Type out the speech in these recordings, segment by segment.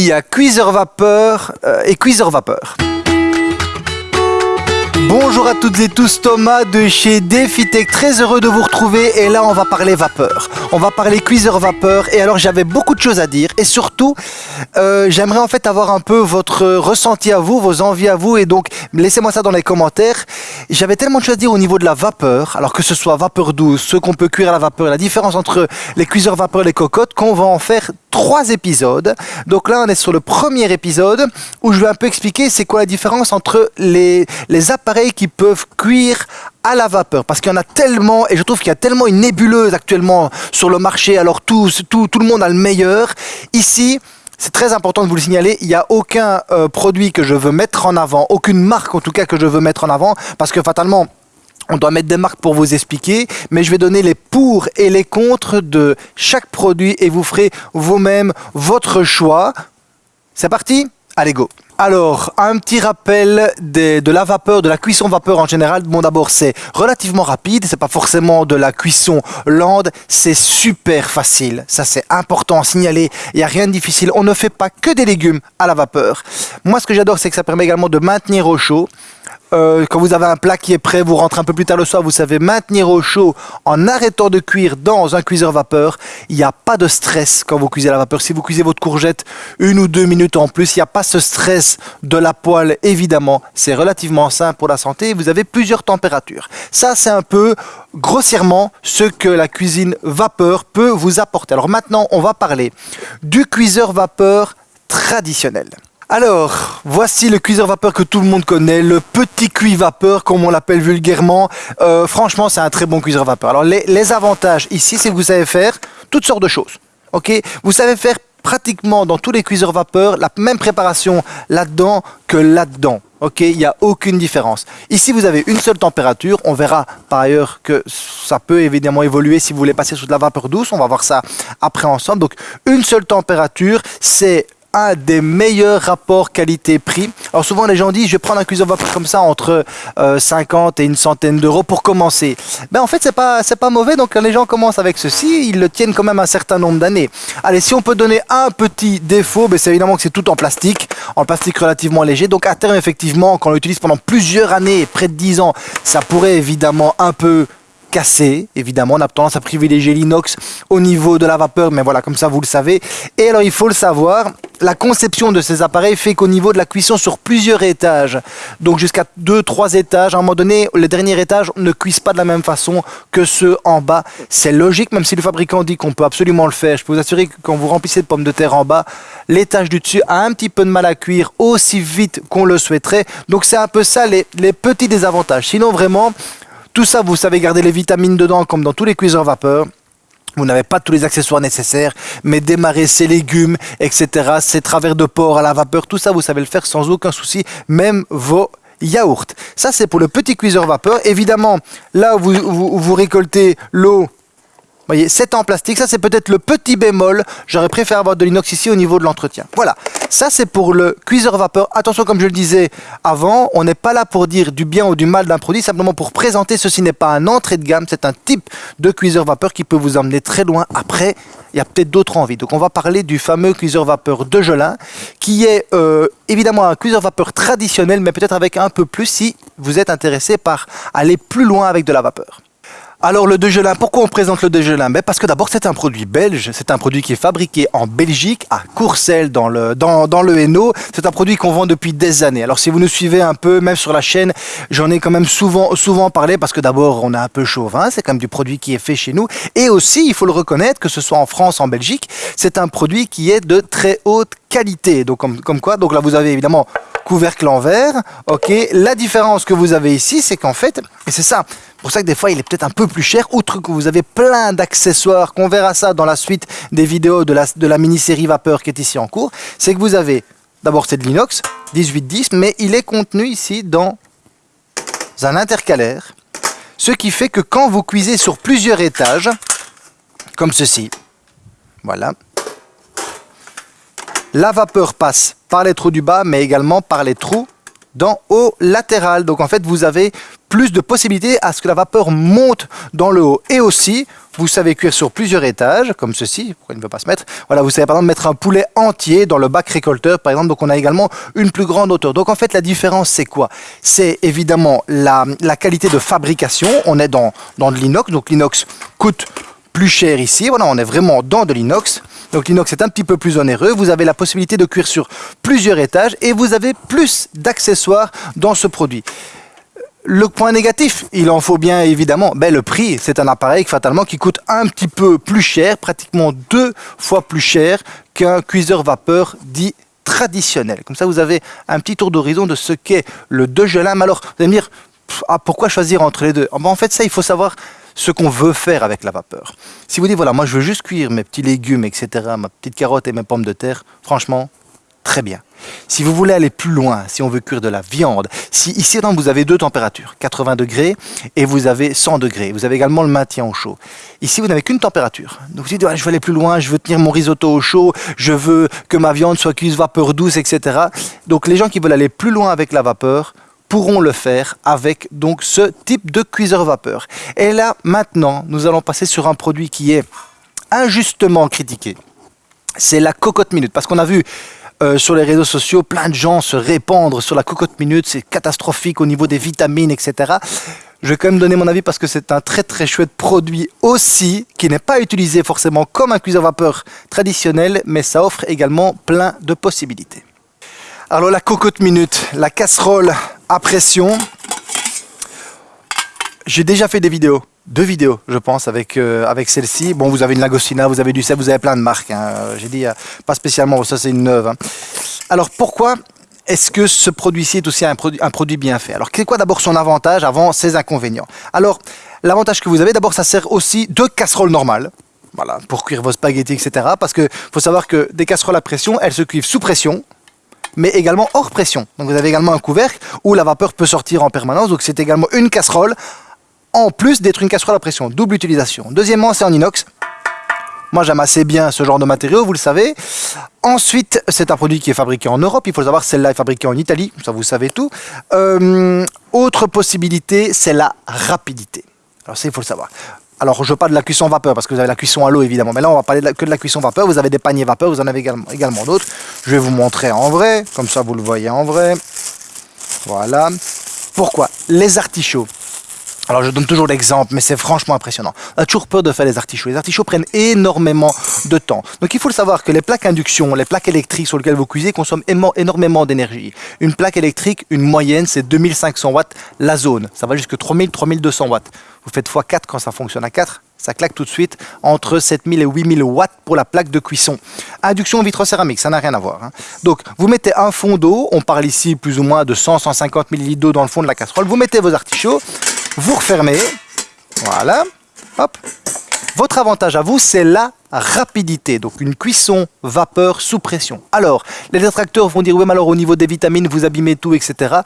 il y a cuiseur vapeur euh, et cuiseur vapeur. Bonjour à toutes et tous, Thomas de chez DefiTech, très heureux de vous retrouver. Et là on va parler vapeur, on va parler cuiseur vapeur. Et alors j'avais beaucoup de choses à dire. Et surtout euh, j'aimerais en fait avoir un peu votre ressenti à vous, vos envies à vous. Et donc laissez-moi ça dans les commentaires. J'avais tellement de choses à dire au niveau de la vapeur, alors que ce soit vapeur douce, ce qu'on peut cuire à la vapeur, la différence entre les cuiseurs vapeur et les cocottes, qu'on va en faire trois épisodes. Donc là on est sur le premier épisode où je vais un peu expliquer c'est quoi la différence entre les, les appareils qui peuvent cuire à la vapeur. Parce qu'il y en a tellement et je trouve qu'il y a tellement une nébuleuse actuellement sur le marché alors tout, tout, tout le monde a le meilleur. Ici c'est très important de vous le signaler, il n'y a aucun euh, produit que je veux mettre en avant, aucune marque en tout cas que je veux mettre en avant, parce que fatalement, on doit mettre des marques pour vous expliquer, mais je vais donner les pour et les contre de chaque produit et vous ferez vous-même votre choix. C'est parti Allez go alors, un petit rappel de la vapeur, de la cuisson vapeur en général. Bon, d'abord, c'est relativement rapide. C'est pas forcément de la cuisson lente. C'est super facile. Ça, c'est important à signaler. Il n'y a rien de difficile. On ne fait pas que des légumes à la vapeur. Moi, ce que j'adore, c'est que ça permet également de maintenir au chaud. Euh, quand vous avez un plat qui est prêt, vous rentrez un peu plus tard le soir, vous savez maintenir au chaud en arrêtant de cuire dans un cuiseur vapeur. Il n'y a pas de stress quand vous cuisez à la vapeur. Si vous cuisez votre courgette une ou deux minutes en plus, il n'y a pas ce stress de la poêle, évidemment. C'est relativement simple pour la santé. Vous avez plusieurs températures. Ça, c'est un peu grossièrement ce que la cuisine vapeur peut vous apporter. Alors maintenant, on va parler du cuiseur vapeur traditionnel. Alors, voici le cuiseur vapeur que tout le monde connaît, le petit cuit vapeur comme on l'appelle vulgairement. Euh, franchement, c'est un très bon cuiseur vapeur. Alors, les, avantages ici, c'est que vous savez faire toutes sortes de choses. Ok? Vous savez faire pratiquement dans tous les cuiseurs vapeur la même préparation là-dedans que là-dedans. Ok, il n'y a aucune différence. Ici, vous avez une seule température. On verra par ailleurs que ça peut évidemment évoluer si vous voulez passer sous de la vapeur douce. On va voir ça après ensemble. Donc, une seule température, c'est un des meilleurs rapports qualité-prix. Alors souvent les gens disent je vais prendre un cuiseur vapeur comme ça entre 50 euh, et une centaine d'euros pour commencer. Ben en fait c'est pas pas mauvais donc quand les gens commencent avec ceci ils le tiennent quand même un certain nombre d'années. Allez si on peut donner un petit défaut ben, c'est évidemment que c'est tout en plastique, en plastique relativement léger donc à terme effectivement quand on l'utilise pendant plusieurs années, près de 10 ans, ça pourrait évidemment un peu cassé. Évidemment, on a tendance à privilégier l'inox au niveau de la vapeur, mais voilà, comme ça vous le savez. Et alors, il faut le savoir, la conception de ces appareils fait qu'au niveau de la cuisson sur plusieurs étages, donc jusqu'à 2-3 étages, à un moment donné, les derniers étages ne cuisent pas de la même façon que ceux en bas. C'est logique, même si le fabricant dit qu'on peut absolument le faire. Je peux vous assurer que quand vous remplissez de pommes de terre en bas, l'étage du dessus a un petit peu de mal à cuire aussi vite qu'on le souhaiterait. Donc c'est un peu ça les petits désavantages. Sinon, vraiment, tout ça, vous savez garder les vitamines dedans comme dans tous les cuiseurs vapeur. Vous n'avez pas tous les accessoires nécessaires, mais démarrer ses légumes, etc., ses travers de porc à la vapeur, tout ça, vous savez le faire sans aucun souci, même vos yaourts. Ça, c'est pour le petit cuiseur vapeur. Évidemment, là où vous, vous récoltez l'eau voyez, c'est en plastique. Ça, c'est peut-être le petit bémol. J'aurais préféré avoir de l'inox ici au niveau de l'entretien. Voilà. Ça, c'est pour le cuiseur vapeur. Attention, comme je le disais avant, on n'est pas là pour dire du bien ou du mal d'un produit, simplement pour présenter. Ceci n'est pas un entrée de gamme, c'est un type de cuiseur vapeur qui peut vous emmener très loin. Après, il y a peut-être d'autres envies. Donc, on va parler du fameux cuiseur vapeur de Gelin, qui est euh, évidemment un cuiseur vapeur traditionnel, mais peut-être avec un peu plus si vous êtes intéressé par aller plus loin avec de la vapeur. Alors le Degelin, pourquoi on présente le Degelin ben Parce que d'abord c'est un produit belge, c'est un produit qui est fabriqué en Belgique, à Courcelles dans le, dans, dans le Hainaut. C'est un produit qu'on vend depuis des années. Alors si vous nous suivez un peu, même sur la chaîne, j'en ai quand même souvent, souvent parlé parce que d'abord on est un peu chauvin, c'est quand même du produit qui est fait chez nous. Et aussi, il faut le reconnaître, que ce soit en France, en Belgique, c'est un produit qui est de très haute qualité. Donc comme, quoi, donc là vous avez évidemment couvercle en verre, ok. La différence que vous avez ici, c'est qu'en fait, et c'est ça, pour ça que des fois il est peut-être un peu plus cher, outre que vous avez plein d'accessoires, qu'on verra ça dans la suite des vidéos de la, de la mini-série Vapeur qui est ici en cours, c'est que vous avez, d'abord c'est de l'inox, 1810, mais il est contenu ici dans un intercalaire, ce qui fait que quand vous cuisez sur plusieurs étages, comme ceci, voilà, la vapeur passe par les trous du bas, mais également par les trous d'en haut latéral. Donc en fait, vous avez plus de possibilités à ce que la vapeur monte dans le haut. Et aussi, vous savez cuire sur plusieurs étages, comme ceci, pourquoi il ne veut pas se mettre Voilà, vous savez par exemple mettre un poulet entier dans le bac récolteur, par exemple, donc on a également une plus grande hauteur. Donc en fait, la différence, c'est quoi? C'est évidemment la, qualité de fabrication. On est dans, dans de l'inox, donc l'inox coûte plus cher ici. Voilà, on est vraiment dans de l'inox. Donc l'inox est un petit peu plus onéreux. Vous avez la possibilité de cuire sur plusieurs étages et vous avez plus d'accessoires dans ce produit. Le point négatif, il en faut bien évidemment, ben, le prix. C'est un appareil fatalement qui coûte un petit peu plus cher, pratiquement deux fois plus cher qu'un cuiseur vapeur dit traditionnel. Comme ça, vous avez un petit tour d'horizon de ce qu'est le Degelin. Mais alors, vous allez me dire, ah, pourquoi choisir entre les deux? Ah, ben, En fait, ça, il faut savoir ce qu'on veut faire avec la vapeur. Si vous dites, voilà, moi je veux juste cuire mes petits légumes, etc., ma petite carotte et mes pommes de terre, franchement, très bien. Si vous voulez aller plus loin, si on veut cuire de la viande, si ici vous avez deux températures, 80 degrés et vous avez 100 degrés, vous avez également le maintien au chaud. Ici vous n'avez qu'une température. Donc vous dites je veux aller plus loin, je veux tenir mon risotto au chaud, je veux que ma viande soit cuite vapeur douce, etc. Donc les gens qui veulent aller plus loin avec la vapeur pourront le faire avec donc ce type de cuiseur vapeur. Et là maintenant nous allons passer sur un produit qui est injustement critiqué. C'est la cocotte minute parce qu'on a vu euh, sur les réseaux sociaux, plein de gens se répandre sur la cocotte minute, c'est catastrophique au niveau des vitamines, etc. Je vais quand même donner mon avis parce que c'est un très très chouette produit aussi, qui n'est pas utilisé forcément comme un cuiseur vapeur traditionnel, mais ça offre également plein de possibilités. Alors la cocotte minute, la casserole à pression, j'ai déjà fait des vidéos deux vidéos, je pense, avec, euh, avec celle-ci. Bon, vous avez une Lagostina, vous avez du sel, vous avez plein de marques. Hein. J'ai dit, euh, pas spécialement, ça c'est une neuve. Hein. Alors pourquoi est-ce que ce produit-ci est aussi un produit, un produit bien fait? Alors, c'est quoi d'abord son avantage avant ses inconvénients? Alors, l'avantage que vous avez, d'abord, ça sert aussi de casserole normale. Voilà, pour cuire vos spaghettis, etc. Parce que faut savoir que des casseroles à pression, elles se cuivent sous pression, mais également hors pression. Donc vous avez également un couvercle où la vapeur peut sortir en permanence. Donc c'est également une casserole en plus d'être une casserole à pression. Double utilisation. Deuxièmement, c'est en inox. Moi, j'aime assez bien ce genre de matériaux, vous le savez. Ensuite, c'est un produit qui est fabriqué en Europe. Il faut savoir, celle-là est fabriquée en Italie. Ça, vous savez tout. Euh, autre possibilité, c'est la rapidité. Alors ça, il faut le savoir. Alors, je parle de la cuisson vapeur, parce que vous avez la cuisson à l'eau, évidemment. Mais là, on va parler que de la cuisson vapeur. Vous avez des paniers vapeur, vous en avez également, également d'autres. Je vais vous montrer en vrai. Comme ça, vous le voyez en vrai. Voilà. Pourquoi? Les artichauts. Alors je donne toujours l'exemple, mais c'est franchement impressionnant. On a toujours peur de faire les artichauts. Les artichauts prennent énormément de temps. Donc il faut le savoir que les plaques induction, les plaques électriques sur lesquelles vous cuisez consomment énormément d'énergie. Une plaque électrique, une moyenne, c'est 2500 watts la zone. Ça va jusqu'à 3000-3200 watts. Vous faites x4 quand ça fonctionne à 4, ça claque tout de suite entre 7000 et 8000 watts pour la plaque de cuisson. Induction vitrocéramique, ça n'a rien à voir. Hein. Donc, vous mettez un fond d'eau, on parle ici plus ou moins de 100-150 ml d'eau dans le fond de la casserole, vous mettez vos artichauts, vous refermez, voilà, hop. Votre avantage à vous, c'est la rapidité, donc une cuisson vapeur sous pression. Alors, les détracteurs vont dire, oui, mais alors au niveau des vitamines, vous abîmez tout, etc.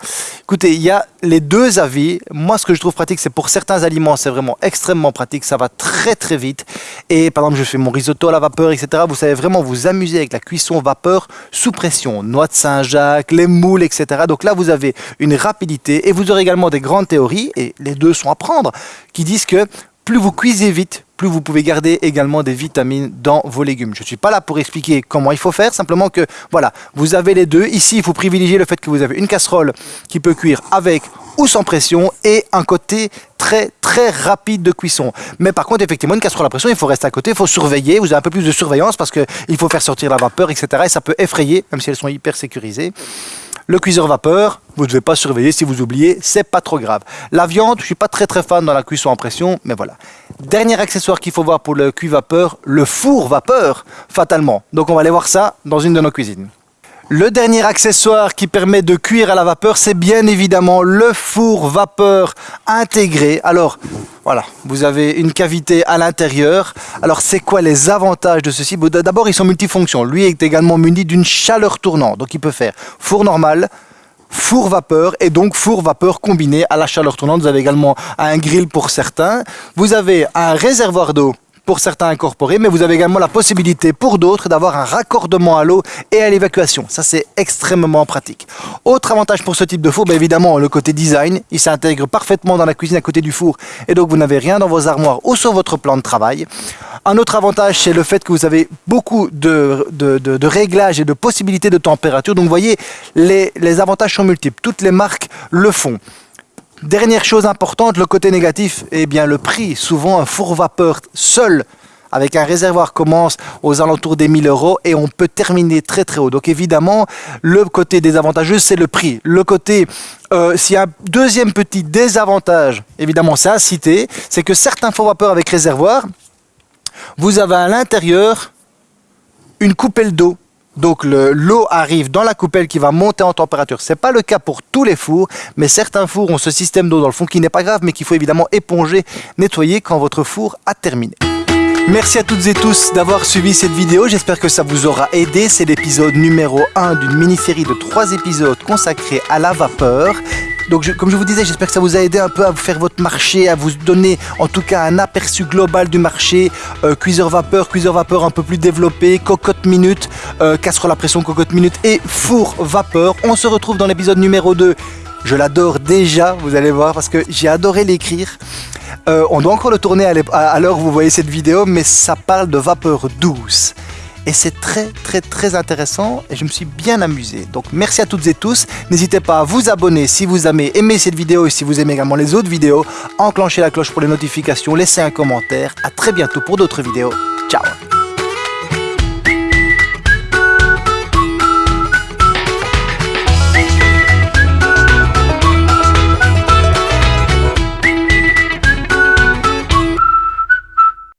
Écoutez, il y a les deux avis. Moi, ce que je trouve pratique, c'est pour certains aliments, c'est vraiment extrêmement pratique, ça va très très vite. Et par exemple, je fais mon risotto à la vapeur, etc. Vous savez vraiment vous amuser avec la cuisson vapeur sous pression. Noix de Saint-Jacques, les moules, etc. Donc là, vous avez une rapidité et vous aurez également des grandes théories, et les deux sont à prendre, qui disent que plus vous cuisez vite, plus vous pouvez garder également des vitamines dans vos légumes. Je ne suis pas là pour expliquer comment il faut faire, simplement que voilà, vous avez les deux. Ici, il faut privilégier le fait que vous avez une casserole qui peut cuire avec ou sans pression et un côté très très rapide de cuisson. Mais par contre, effectivement, une casserole à pression, il faut rester à côté, il faut surveiller, vous avez un peu plus de surveillance parce qu'il faut faire sortir la vapeur, etc. Et ça peut effrayer, même si elles sont hyper sécurisées. Le cuiseur vapeur, vous ne devez pas surveiller si vous oubliez, c'est pas trop grave. La viande, je suis pas très très fan dans la cuisson en pression, mais voilà. Dernier accessoire qu'il faut voir pour le cuit vapeur, le four vapeur, fatalement. Donc on va aller voir ça dans une de nos cuisines. Le dernier accessoire qui permet de cuire à la vapeur, c'est bien évidemment le four vapeur intégré. Alors, voilà, vous avez une cavité à l'intérieur. Alors, c'est quoi les avantages de ceci? D'abord, ils sont multifonctions. Lui est également muni d'une chaleur tournante. Donc, il peut faire four normal, four vapeur et donc four vapeur combiné à la chaleur tournante. Vous avez également un grill pour certains. Vous avez un réservoir d'eau pour certains incorporés, mais vous avez également la possibilité pour d'autres d'avoir un raccordement à l'eau et à l'évacuation. Ça, c'est extrêmement pratique. Autre avantage pour ce type de four, bien évidemment, le côté design. Il s'intègre parfaitement dans la cuisine à côté du four et donc vous n'avez rien dans vos armoires ou sur votre plan de travail. Un autre avantage, c'est le fait que vous avez beaucoup de, de, réglages et de possibilités de température. Donc vous voyez, les, les avantages sont multiples. Toutes les marques le font. Dernière chose importante, le côté négatif, eh bien le prix. Souvent un four vapeur seul avec un réservoir commence aux alentours des 1000 euros et on peut terminer très très haut. Donc évidemment, le côté désavantageux, c'est le prix. Le côté, euh, s'il y a un deuxième petit désavantage, évidemment c'est à citer, c'est que certains fours vapeur avec réservoir, vous avez à l'intérieur une coupelle d'eau donc l'eau arrive dans la coupelle qui va monter en température. Ce n'est pas le cas pour tous les fours, mais certains fours ont ce système d'eau dans le fond qui n'est pas grave, mais qu'il faut évidemment éponger, nettoyer quand votre four a terminé. Merci à toutes et tous d'avoir suivi cette vidéo, j'espère que ça vous aura aidé. C'est l'épisode numéro 1 d'une mini-série de 3 épisodes consacrés à la vapeur. Donc comme je vous disais, j'espère que ça vous a aidé un peu à vous faire votre marché, à vous donner en tout cas un aperçu global du marché. Euh, cuiseur vapeur, cuiseur vapeur un peu plus développé, cocotte minute, euh, casserole à pression cocotte minute et four vapeur. On se retrouve dans l'épisode numéro 2. Je l'adore déjà, vous allez voir, parce que j'ai adoré l'écrire. Euh, on doit encore le tourner à l'heure où vous voyez cette vidéo, mais ça parle de vapeur douce et c'est très très très intéressant et je me suis bien amusé. Donc merci à toutes et tous. N'hésitez pas à vous abonner si vous avez aimé cette vidéo et si vous aimez également les autres vidéos. Enclenchez la cloche pour les notifications, laissez un commentaire. À très bientôt pour d'autres vidéos. Ciao